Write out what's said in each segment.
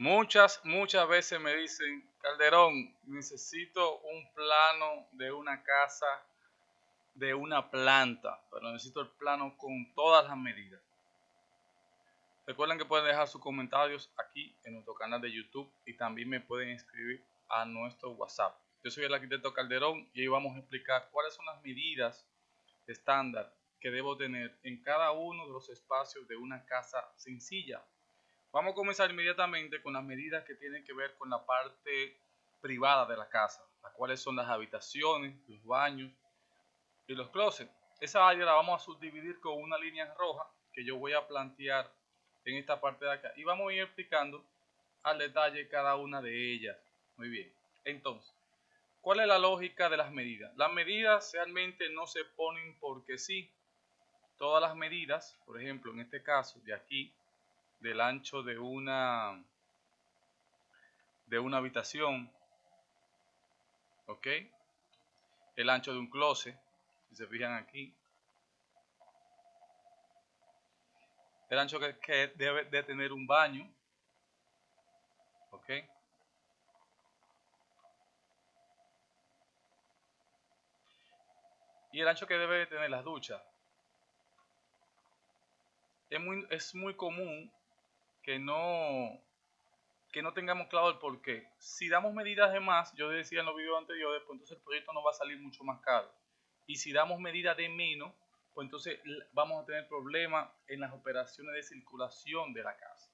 Muchas, muchas veces me dicen, Calderón, necesito un plano de una casa, de una planta, pero necesito el plano con todas las medidas. Recuerden que pueden dejar sus comentarios aquí en nuestro canal de YouTube y también me pueden escribir a nuestro WhatsApp. Yo soy el arquitecto Calderón y hoy vamos a explicar cuáles son las medidas estándar que debo tener en cada uno de los espacios de una casa sencilla Vamos a comenzar inmediatamente con las medidas que tienen que ver con la parte privada de la casa, las cuales son las habitaciones, los baños y los closets. Esa área la vamos a subdividir con una línea roja que yo voy a plantear en esta parte de acá y vamos a ir explicando al detalle cada una de ellas. Muy bien, entonces, ¿cuál es la lógica de las medidas? Las medidas realmente no se ponen porque sí. Todas las medidas, por ejemplo, en este caso de aquí del ancho de una de una habitación ok el ancho de un closet si se fijan aquí. El ancho que, debe de tener un baño ok y el ancho que debe de tener las duchas. Es muy, es muy común que no, que no tengamos claro el por qué. Si damos medidas de más, yo decía en los videos anteriores, pues entonces el proyecto nos va a salir mucho más caro. Y si damos medidas de menos, pues entonces vamos a tener problemas en las operaciones de circulación de la casa.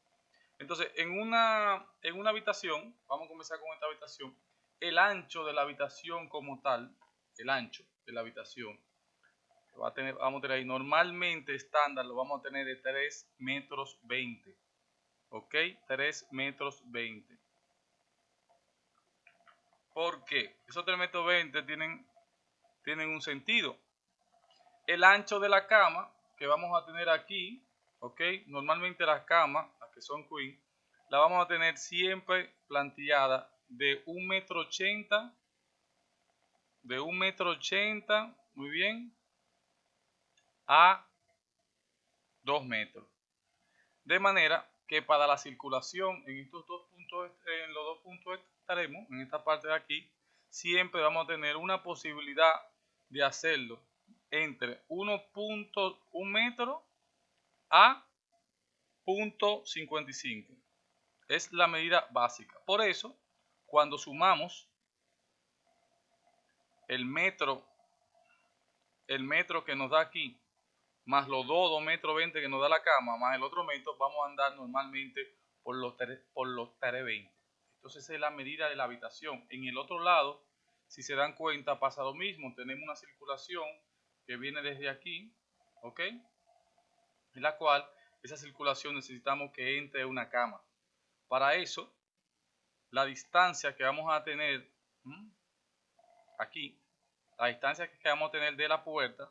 Entonces, en una, en una habitación, vamos a comenzar con esta habitación, el ancho de la habitación como tal, el ancho de la habitación, va a tener, vamos a tener ahí, normalmente estándar lo vamos a tener de 3 metros 20 ok 3 metros 20 ¿por qué? esos 3 metros 20 tienen, tienen un sentido. El ancho de la cama que vamos a tener aquí ok normalmente las camas las que son queen la vamos a tener siempre plantillada de 1 metro 80 de 1 metro 80 muy bien a 2 metros. De manera que para la circulación en estos dos puntos, en los dos puntos extremos, en esta parte de aquí, siempre vamos a tener una posibilidad de hacerlo entre 1.1 metro a 0.55. Es la medida básica. Por eso, cuando sumamos el metro, el metro que nos da aquí más los 2, 2 metros 20 que nos da la cama, más el otro metro, vamos a andar normalmente por los, por los 320. Entonces esa es la medida de la habitación. En el otro lado, si se dan cuenta, pasa lo mismo. Tenemos una circulación que viene desde aquí, ¿ok? En la cual esa circulación necesitamos que entre una cama. Para eso, la distancia que vamos a tener aquí, la distancia que vamos a tener de la puerta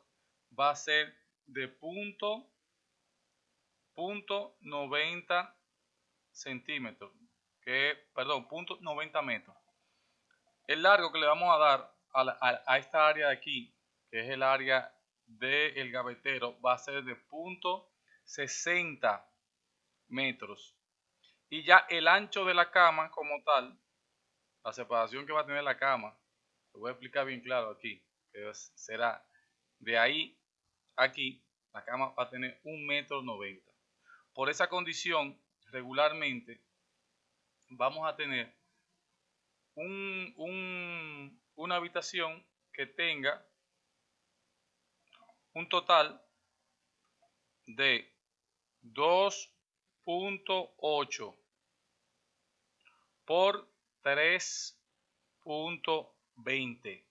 va a ser de punto, punto 90 centímetros, que, perdón, punto 90 metros. El largo que le vamos a dar a, esta área de aquí, que es el área del gavetero, va a ser de punto 60 metros. Y ya el ancho de la cama como tal, la separación que va a tener la cama, lo voy a explicar bien claro aquí, que será de ahí aquí la cama va a tener un metro noventa. Por esa condición, regularmente vamos a tener una habitación que tenga un total de 2.8 por 3.20.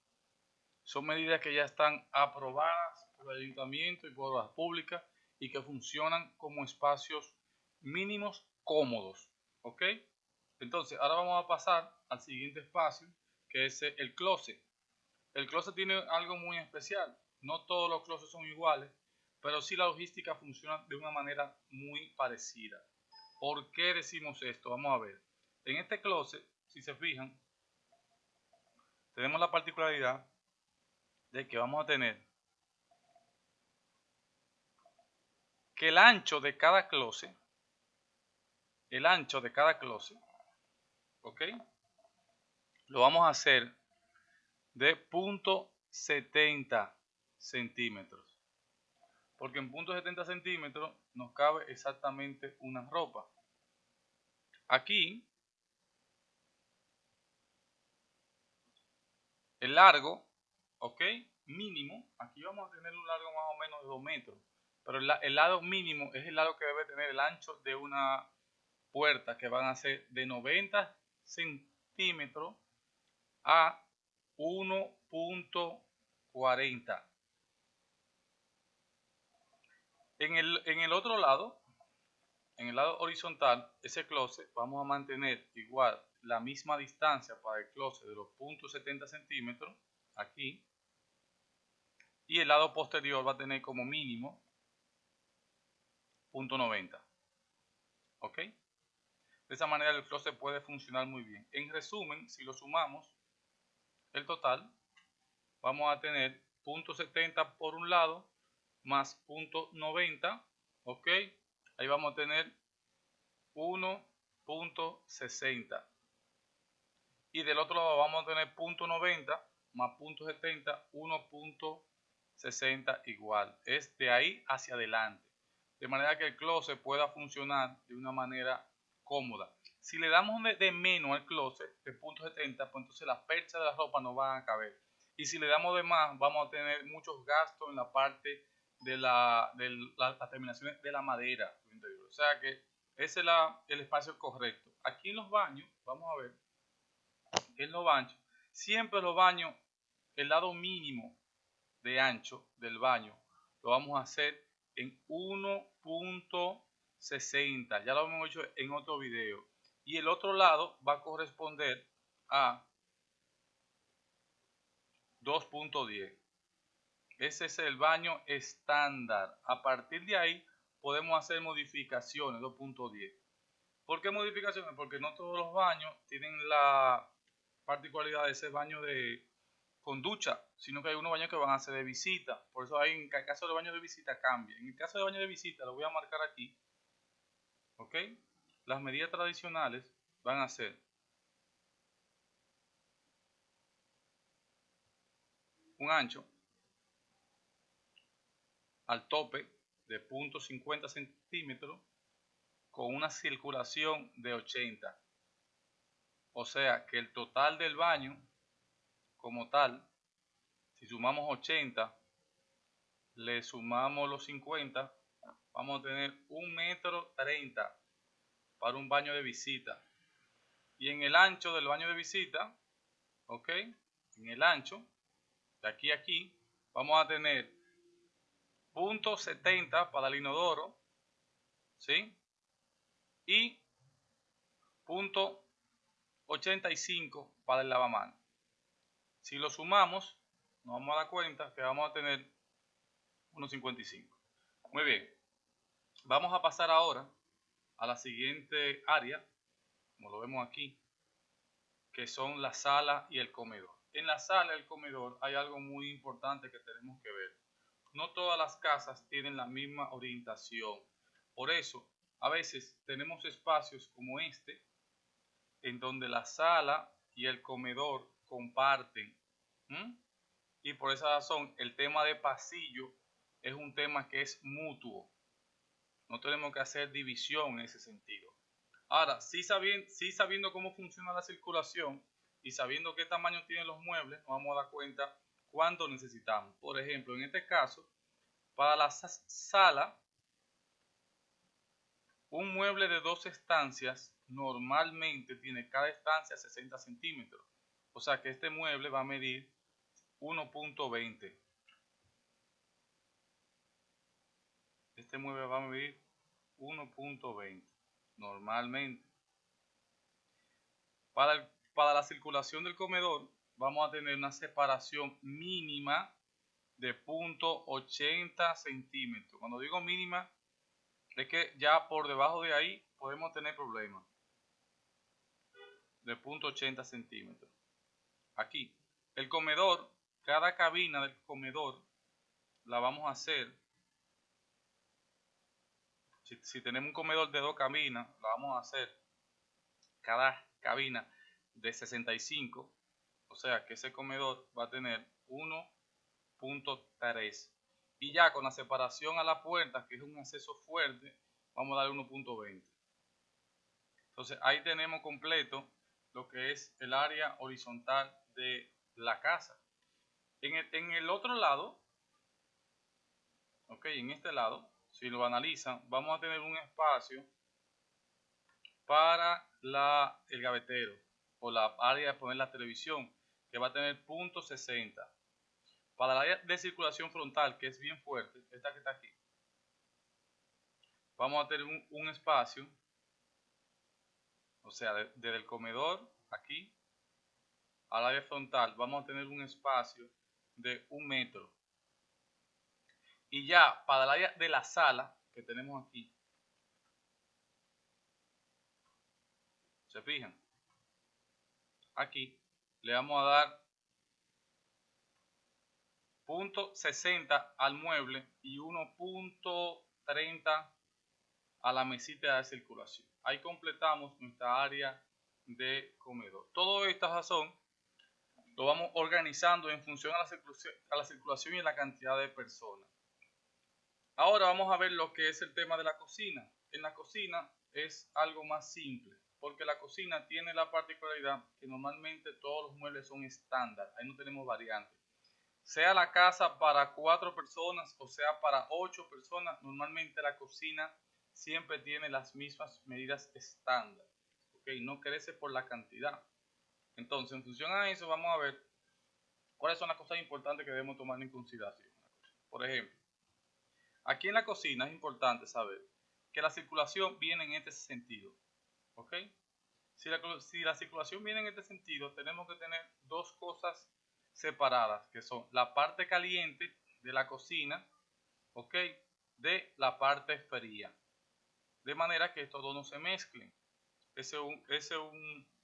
Son medidas que ya están aprobadas ayuntamiento y por las públicas y que funcionan como espacios mínimos cómodos. ¿Ok? Entonces, ahora vamos a pasar al siguiente espacio, que es el closet. El closet tiene algo muy especial. No todos los closets son iguales, pero sí la logística funciona de una manera muy parecida. ¿Por qué decimos esto? Vamos a ver. En este closet, si se fijan, tenemos la particularidad de que vamos a tener que el ancho de cada closet, el ancho de cada closet, ¿Ok? Lo vamos a hacer de punto 70 centímetros. Porque en punto 70 centímetros nos cabe exactamente una ropa. Aquí, el largo, ¿ok? Mínimo, aquí vamos a tener un largo más o menos de 2 metros. Pero el, lado mínimo es el lado que debe tener el ancho de una puerta, que van a ser de 90 centímetros a 1.40. En el, en el otro lado, en el lado horizontal, ese closet vamos a mantener igual la misma distancia para el closet de los puntos 70 centímetros, aquí. Y el lado posterior va a tener como mínimo punto 90. ¿Ok? De esa manera el closet puede funcionar muy bien. En resumen, si lo sumamos, el total, vamos a tener punto 70 por un lado más punto 90, ok, ahí vamos a tener 1.60 y del otro lado vamos a tener punto 90 más punto 70, 1.60 igual, es de ahí hacia adelante, de manera que el closet pueda funcionar de una manera cómoda. Si le damos de, menos al closet de punto 70, pues entonces las perchas de la ropa no van a caber. Y si le damos de más, vamos a tener muchos gastos en la parte de, la, de las terminaciones de la madera. O sea que ese es el espacio correcto. Aquí en los baños, vamos a ver, en los baños, siempre los baños, el lado mínimo de ancho del baño, lo vamos a hacer en 1.60. Ya lo hemos hecho en otro video y el otro lado va a corresponder a 2.10. Ese es el baño estándar. A partir de ahí podemos hacer modificaciones 2.10. ¿Por qué modificaciones? Porque no todos los baños tienen la particularidad de ser baño de con ducha, sino que hay unos baños que van a ser de visita. Por eso hay, en el caso de baño de visita cambia. En el caso de baño de visita lo voy a marcar aquí. ¿Ok? Las medidas tradicionales van a ser un ancho al tope de 0.50 centímetros con una circulación de 80. O sea que el total del baño como tal, si sumamos 80, le sumamos los 50, vamos a tener un metro 30 para un baño de visita. Y en el ancho del baño de visita, ¿ok? En el ancho, de aquí a aquí, vamos a tener punto 70 para el inodoro, ¿sí? Y punto 85 para el lavamanos. Si lo sumamos, nos vamos a dar cuenta que vamos a tener 1.55. Muy bien. Vamos a pasar ahora a la siguiente área, como lo vemos aquí, que son la sala y el comedor. En la sala y el comedor hay algo muy importante que tenemos que ver. No todas las casas tienen la misma orientación. Por eso, a veces tenemos espacios como este, en donde la sala y el comedor comparten. Y por esa razón, el tema de pasillo es un tema que es mutuo. No tenemos que hacer división en ese sentido. Ahora, sí sabiendo, sabiendo cómo funciona la circulación y sabiendo qué tamaño tienen los muebles, nos vamos a dar cuenta cuánto necesitamos. Por ejemplo, en este caso, para la sala, un mueble de dos estancias normalmente tiene cada estancia 60 centímetros. O sea que este mueble va a medir 1.20. Este mueble va a medir 1.20 normalmente. Para, para la circulación del comedor vamos a tener una separación mínima de 0.80 centímetros. Cuando digo mínima, es que ya por debajo de ahí podemos tener problemas. De 0.80 centímetros. Aquí. El comedor, cada cabina del comedor la vamos a hacer si, tenemos un comedor de dos cabinas, lo vamos a hacer. Cada cabina de 65, o sea que ese comedor va a tener 1.3 y ya con la separación a la puerta, que es un acceso fuerte, vamos a darle 1.20. Entonces ahí tenemos completo lo que es el área horizontal de la casa. En el, en el otro lado, ok, en este lado, si lo analizan, vamos a tener un espacio para la, el gavetero o la área de poner la televisión, que va a tener punto 60. Para la área de circulación frontal, que es bien fuerte, esta que está aquí, vamos a tener un, espacio, o sea, desde el comedor aquí al área frontal, vamos a tener un espacio de un metro. Y ya para el área de la sala que tenemos aquí, ¿se fijan? Aquí le vamos a dar punto 60 al mueble y 1.30 a la mesita de circulación. Ahí completamos nuestra área de comedor. Todo estas son lo vamos organizando en función a la, a la circulación y la cantidad de personas. Ahora vamos a ver lo que es el tema de la cocina. En la cocina es algo más simple, porque la cocina tiene la particularidad que normalmente todos los muebles son estándar, ahí no tenemos variantes. Sea la casa para cuatro personas o sea para ocho personas, normalmente la cocina siempre tiene las mismas medidas estándar. ¿okay? No crece por la cantidad. Entonces, en función a eso, vamos a ver cuáles son las cosas importantes que debemos tomar en consideración. Por ejemplo, Aquí en la cocina es importante saber que la circulación viene en este sentido. ¿Ok? Si la, circulación viene en este sentido, tenemos que tener dos cosas separadas, que son la parte caliente de la cocina, ¿ok? De la parte fría. De manera que estos dos no se mezclen. Ese es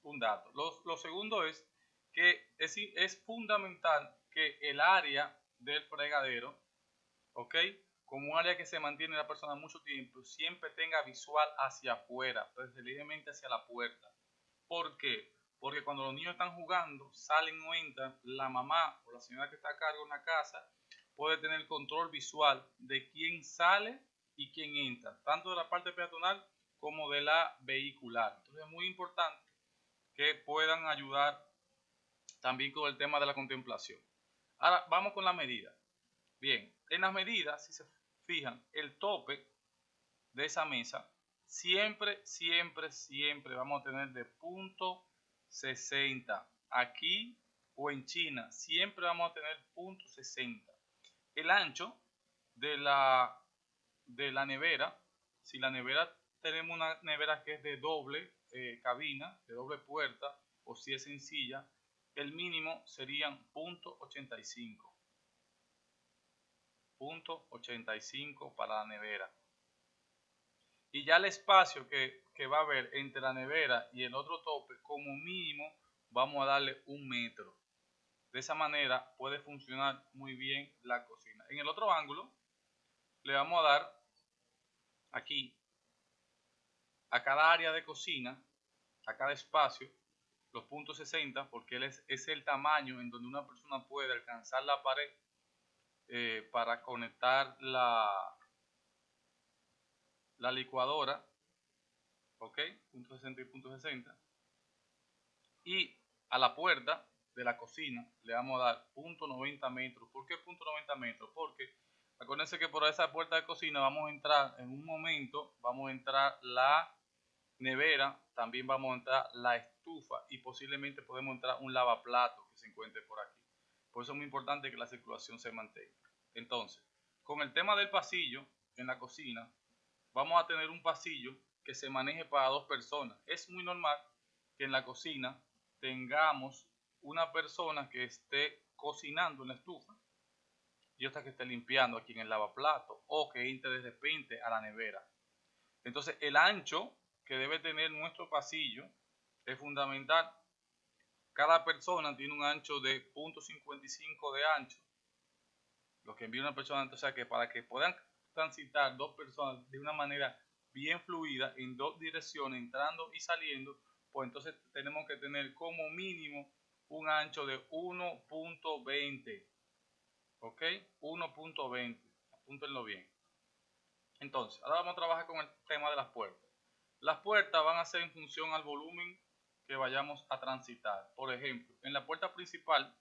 un, dato. Lo, segundo es que es, es fundamental que el área del fregadero, ¿ok? como un área que se mantiene la persona mucho tiempo, siempre tenga visual hacia afuera, preferiblemente hacia la puerta. ¿Por qué? Porque cuando los niños están jugando, salen o entran, la mamá o la señora que está a cargo en la casa puede tener control visual de quién sale y quién entra, tanto de la parte peatonal como de la vehicular. Entonces es muy importante que puedan ayudar también con el tema de la contemplación. Ahora vamos con la medida. Bien, en las medidas, si se fijan, el tope de esa mesa, siempre, siempre, siempre vamos a tener de punto 60. Aquí o en China, siempre vamos a tener punto 60. El ancho de la, de la nevera, si la nevera tenemos una nevera que es de doble eh, cabina, de doble puerta, o si es sencilla, el mínimo serían punto 85. .85 para la nevera. Y ya el espacio que, va a haber entre la nevera y el otro tope, como mínimo, vamos a darle un metro. De esa manera puede funcionar muy bien la cocina. En el otro ángulo, le vamos a dar aquí a cada área de cocina, a cada espacio, los puntos 60, porque es, es el tamaño en donde una persona puede alcanzar la pared eh, para conectar la, la licuadora, ok, punto 60 y punto 60, y a la puerta de la cocina le vamos a dar punto 90 metros. ¿Por qué punto 90 metros? Porque acuérdense que por esa puerta de cocina vamos a entrar en un momento, vamos a entrar la nevera, también vamos a entrar la estufa y posiblemente podemos entrar un lavaplato que se encuentre por aquí. Por eso es muy importante que la circulación se mantenga. Entonces, con el tema del pasillo en la cocina, vamos a tener un pasillo que se maneje para dos personas. Es muy normal que en la cocina tengamos una persona que esté cocinando en la estufa y otra que esté limpiando aquí en el lavaplato o que entre de repente a la nevera. Entonces, el ancho que debe tener nuestro pasillo es fundamental. Cada persona tiene un ancho de 0.55 de ancho lo que envía una persona, o sea que para que puedan transitar dos personas de una manera bien fluida en dos direcciones, entrando y saliendo, pues entonces tenemos que tener como mínimo un ancho de 1.20. ¿Ok? 1.20. Apúntenlo bien. Entonces, ahora vamos a trabajar con el tema de las puertas. Las puertas van a ser en función al volumen que vayamos a transitar. Por ejemplo, en la puerta principal,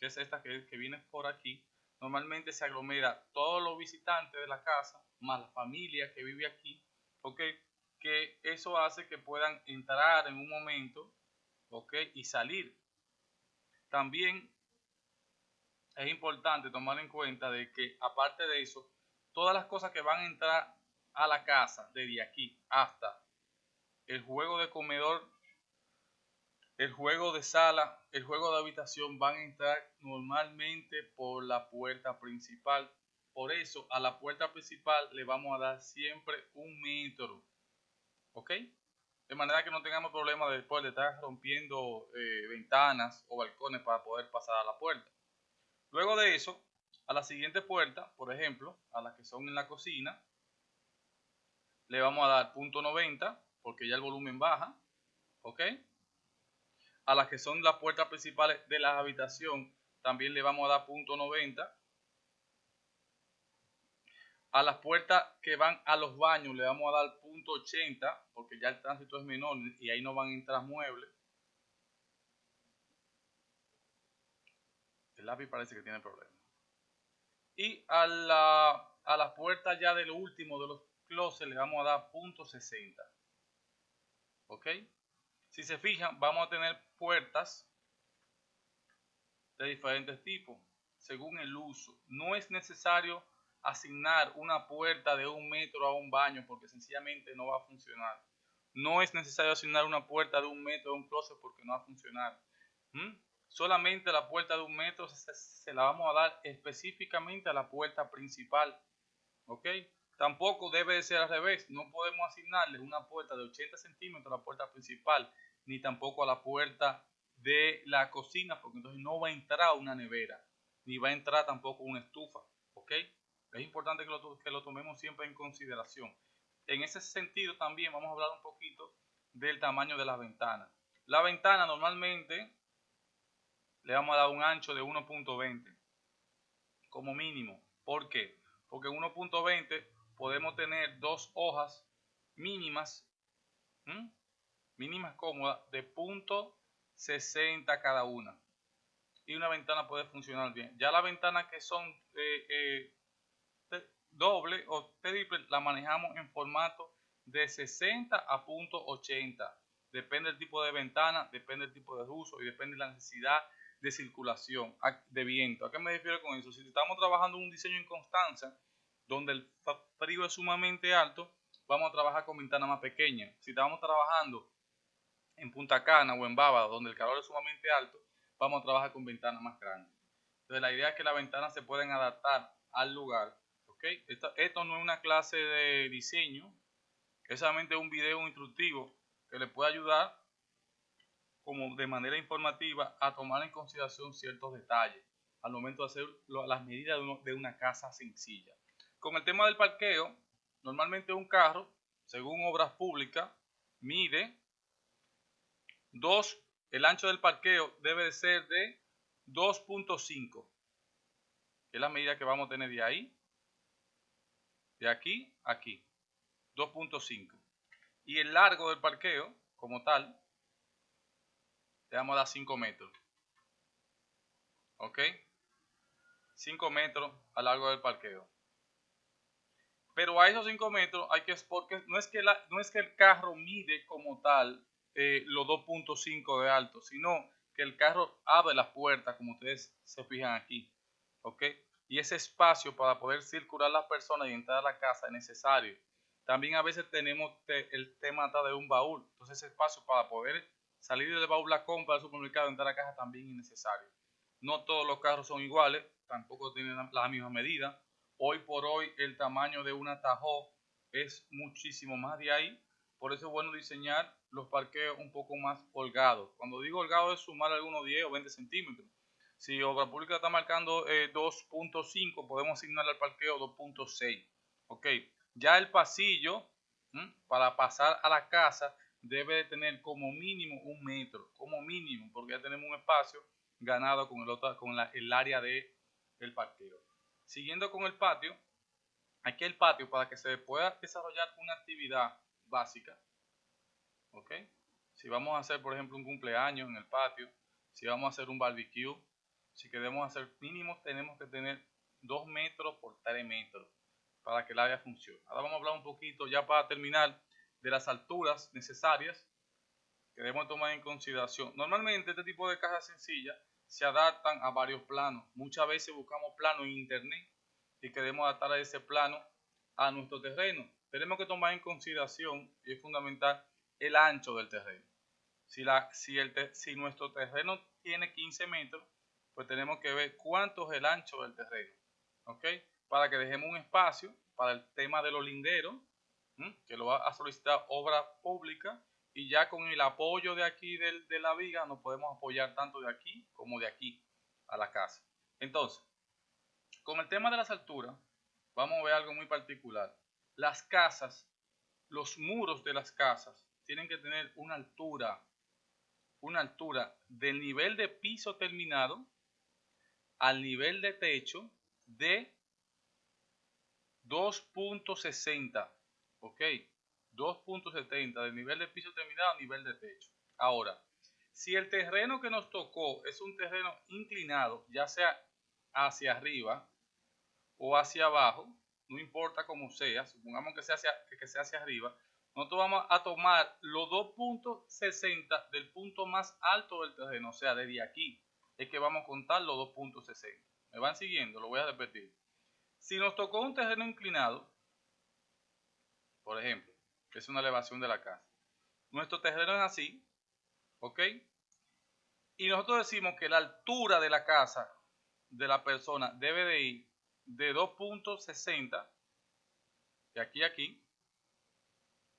que es esta que, que viene por aquí, normalmente se aglomera todos los visitantes de la casa, más la familia que vive aquí, ¿ok? Que eso hace que puedan entrar en un momento, ¿ok? Y salir. También es importante tomar en cuenta de que, aparte de eso, todas las cosas que van a entrar a la casa, desde aquí hasta el juego de comedor, el juego de sala, el juego de habitación, van a entrar normalmente por la puerta principal. Por eso, a la puerta principal le vamos a dar siempre un metro. ¿Ok? De manera que no tengamos problemas después de estar rompiendo eh, ventanas o balcones para poder pasar a la puerta. Luego de eso, a la siguiente puerta, por ejemplo, a las que son en la cocina, le vamos a dar punto 90 porque ya el volumen baja, ¿ok? A las que son las puertas principales de la habitación también le vamos a dar punto 90. A las puertas que van a los baños le vamos a dar punto 80 porque ya el tránsito es menor y ahí no van a entrar muebles. El lápiz parece que tiene problemas y a la, a la puerta ya del último de los closets le vamos a dar punto 60 ok si se fijan vamos a tener puertas de diferentes tipos según el uso no es necesario asignar una puerta de un metro a un baño porque sencillamente no va a funcionar no es necesario asignar una puerta de un metro a un closet porque no va a funcionar ¿Mm? solamente la puerta de un metro se, la vamos a dar específicamente a la puerta principal. ¿Ok? Tampoco debe de ser al revés. No podemos asignarle una puerta de 80 centímetros a la puerta principal, ni tampoco a la puerta de la cocina, porque entonces no va a entrar una nevera, ni va a entrar tampoco una estufa. ¿Ok? Es importante que lo, que lo tomemos siempre en consideración. En ese sentido también vamos a hablar un poquito del tamaño de las ventanas. La ventana normalmente le vamos a dar un ancho de 1.20 como mínimo. ¿Por qué? Porque en 1.20 podemos tener dos hojas mínimas, mínimas cómodas de .60 cada una. Y una ventana puede funcionar bien. Ya las ventanas que son eh, eh, doble o triple la manejamos en formato de 60 a .80. Depende del tipo de ventana, depende del tipo de uso y depende de la necesidad de circulación, de viento. ¿A qué me refiero con eso? Si estamos trabajando un diseño en constancia, donde el frío es sumamente alto, vamos a trabajar con ventanas más pequeñas. Si estamos trabajando en Punta Cana o en Baba, donde el calor es sumamente alto, vamos a trabajar con ventanas más grandes. Entonces la idea es que las ventanas se pueden adaptar al lugar. ¿okay? Esto no es una clase de diseño, es solamente un video instructivo que le puede ayudar como de manera informativa a tomar en consideración ciertos detalles al momento de hacer las medidas de, una casa sencilla. Con el tema del parqueo, normalmente un carro, según obras públicas, mide 2, el ancho del parqueo debe de ser de 2.5, que es la medida que vamos a tener de ahí, de aquí a aquí, 2.5. Y el largo del parqueo, como tal, le vamos a dar 5 metros. ¿Ok? 5 metros a largo del parqueo. Pero a esos 5 metros hay que, porque no es que, la, no es que el carro mide como tal eh, los 2.5 de alto, sino que el carro abre las puertas, como ustedes se fijan aquí. ¿Ok? Y ese espacio para poder circular las personas y entrar a la casa es necesario. También a veces tenemos el tema de un baúl. Entonces ese espacio para poder Salir del baúl la compra del supermercado, entrar a la caja también es necesario. No todos los carros son iguales, tampoco tienen la misma medida. Hoy por hoy el tamaño de una Tahoe es muchísimo más de ahí. Por eso es bueno diseñar los parqueos un poco más holgados. Cuando digo holgado es sumar algunos 10 o 20 centímetros. Si Obra Pública está marcando 2.5, eh, podemos asignarle al parqueo 2.6. Ok, ya el pasillo para pasar a la casa debe de tener como mínimo un metro, como mínimo, porque ya tenemos un espacio ganado con el, otro, con el área de el parqueo. Siguiendo con el patio, aquí el patio para que se pueda desarrollar una actividad básica, ¿ok? Si vamos a hacer, por ejemplo, un cumpleaños en el patio, si vamos a hacer un barbecue, si queremos hacer mínimo, tenemos que tener 2 metros por 3 metros para que el área funcione. Ahora vamos a hablar un poquito, ya para terminar, de las alturas necesarias que debemos tomar en consideración. Normalmente este tipo de cajas sencillas se adaptan a varios planos. Muchas veces buscamos planos en internet y queremos adaptar a ese plano a nuestro terreno. Tenemos que tomar en consideración, y es fundamental, el ancho del terreno. Si, la, si, el, si nuestro terreno tiene 15 metros, pues tenemos que ver cuánto es el ancho del terreno. ¿Ok? Para que dejemos un espacio para el tema de los linderos, que lo va a solicitar obra pública y ya con el apoyo de aquí de la viga nos podemos apoyar tanto de aquí como de aquí a la casa. Entonces, con el tema de las alturas, vamos a ver algo muy particular. Las casas, los muros de las casas tienen que tener una altura, una altura del nivel de piso terminado al nivel de techo de 2.60, ¿ok? 2.70 del nivel de piso terminado a nivel de techo. Ahora, si el terreno que nos tocó es un terreno inclinado, ya sea hacia arriba o hacia abajo, no importa cómo sea, supongamos que sea hacia, que sea hacia arriba, nosotros vamos a tomar los 2.60 del punto más alto del terreno, o sea, desde aquí, es que vamos a contar los 2.60. ¿Me van siguiendo? Lo voy a repetir. Si nos tocó un terreno inclinado, por ejemplo, es una elevación de la casa. Nuestro terreno es así, ¿ok? Y nosotros decimos que la altura de la casa de la persona debe de ir de 2.60 de aquí a aquí,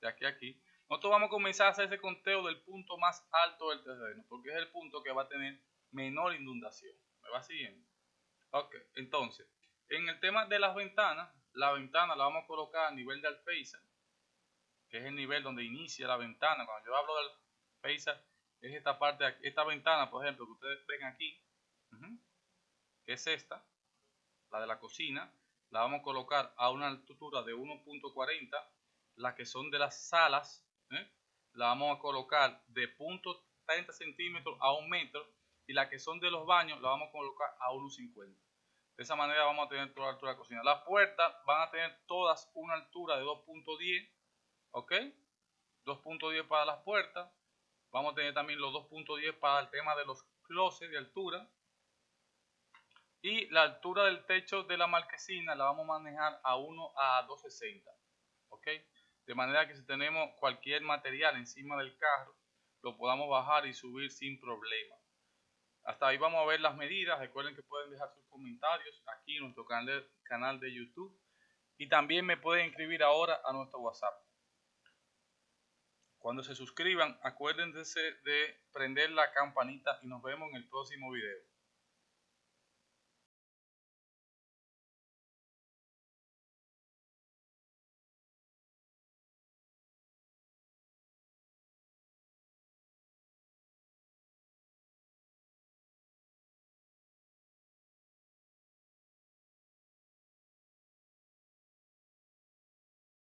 de aquí a aquí. Nosotros vamos a comenzar a hacer ese conteo del punto más alto del terreno, porque es el punto que va a tener menor inundación. ¿Me va siguiendo? Ok, entonces, en el tema de las ventanas, la ventana la vamos a colocar a nivel de alféizar que es el nivel donde inicia la ventana. Cuando yo hablo del paisaje, es esta parte, esta ventana, por ejemplo, que ustedes ven aquí, que es esta, la de la cocina, la vamos a colocar a una altura de 1.40, las que son de las salas, ¿eh? la vamos a colocar de 0.30 centímetros a un metro, y las que son de los baños, la vamos a colocar a 1.50. De esa manera vamos a tener toda la altura de la cocina. Las puertas van a tener todas una altura de 2.10 ¿Ok? 2.10 para las puertas. Vamos a tener también los 2.10 para el tema de los closets de altura. Y la altura del techo de la marquesina la vamos a manejar a 1 a 260. ¿Ok? De manera que si tenemos cualquier material encima del carro, lo podamos bajar y subir sin problema. Hasta ahí vamos a ver las medidas. Recuerden que pueden dejar sus comentarios aquí en nuestro canal de YouTube. Y también me pueden escribir ahora a nuestro WhatsApp. Cuando se suscriban, acuérdense de prender la campanita y nos vemos en el próximo video.